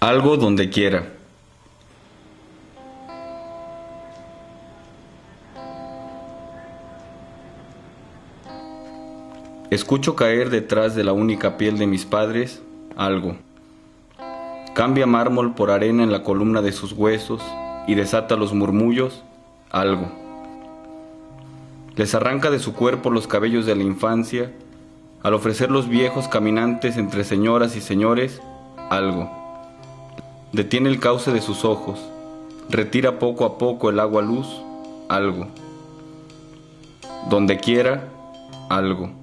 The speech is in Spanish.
Algo donde quiera. Escucho caer detrás de la única piel de mis padres algo. Cambia mármol por arena en la columna de sus huesos y desata los murmullos algo. Les arranca de su cuerpo los cabellos de la infancia al ofrecer los viejos caminantes entre señoras y señores algo. Detiene el cauce de sus ojos, retira poco a poco el agua luz algo. Donde quiera, algo.